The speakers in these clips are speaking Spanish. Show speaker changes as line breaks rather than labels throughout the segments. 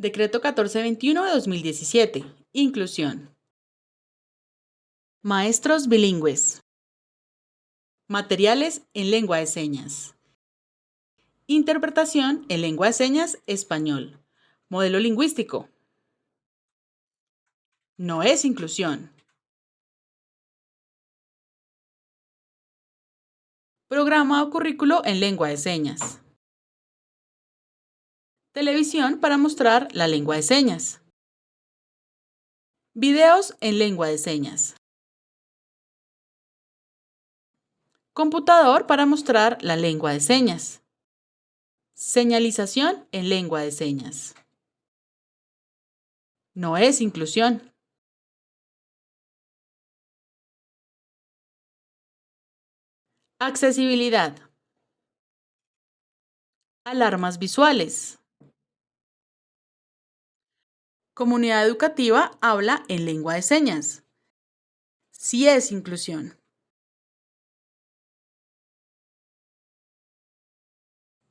Decreto 1421 de 2017. Inclusión. Maestros bilingües. Materiales en lengua de señas. Interpretación en lengua de señas español. Modelo lingüístico. No es inclusión. Programa o currículo en lengua de señas. Televisión para mostrar la lengua de señas. Videos en lengua de señas. Computador para mostrar la lengua de señas. Señalización en lengua de señas. No es inclusión. Accesibilidad. Alarmas visuales. Comunidad educativa habla en lengua de señas. Sí es inclusión.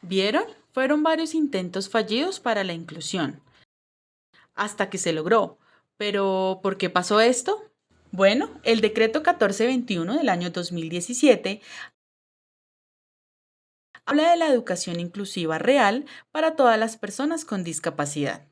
¿Vieron? Fueron varios intentos fallidos para la inclusión. Hasta que se logró. Pero, ¿por qué pasó esto? Bueno, el decreto 1421 del año 2017 habla de la educación inclusiva real para todas las personas con discapacidad.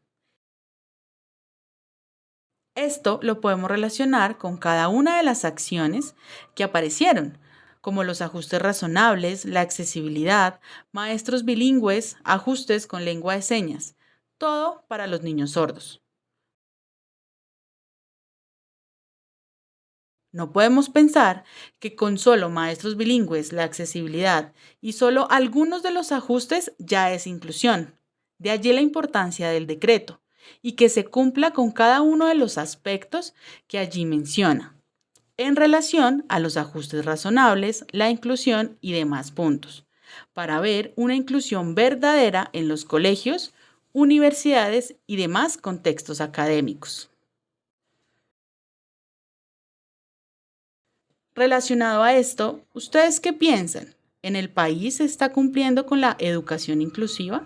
Esto lo podemos relacionar con cada una de las acciones que aparecieron, como los ajustes razonables, la accesibilidad, maestros bilingües, ajustes con lengua de señas, todo para los niños sordos. No podemos pensar que con solo maestros bilingües, la accesibilidad y solo algunos de los ajustes ya es inclusión. De allí la importancia del decreto y que se cumpla con cada uno de los aspectos que allí menciona, en relación a los ajustes razonables, la inclusión y demás puntos, para ver una inclusión verdadera en los colegios, universidades y demás contextos académicos. Relacionado a esto, ¿ustedes qué piensan? ¿En el país se está cumpliendo con la educación inclusiva?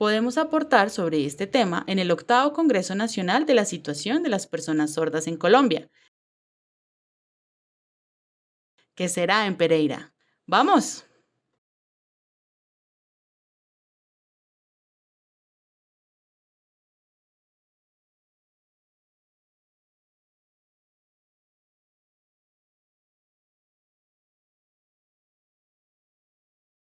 Podemos aportar sobre este tema en el octavo Congreso Nacional de la Situación de las Personas Sordas en Colombia, que será en Pereira. ¡Vamos!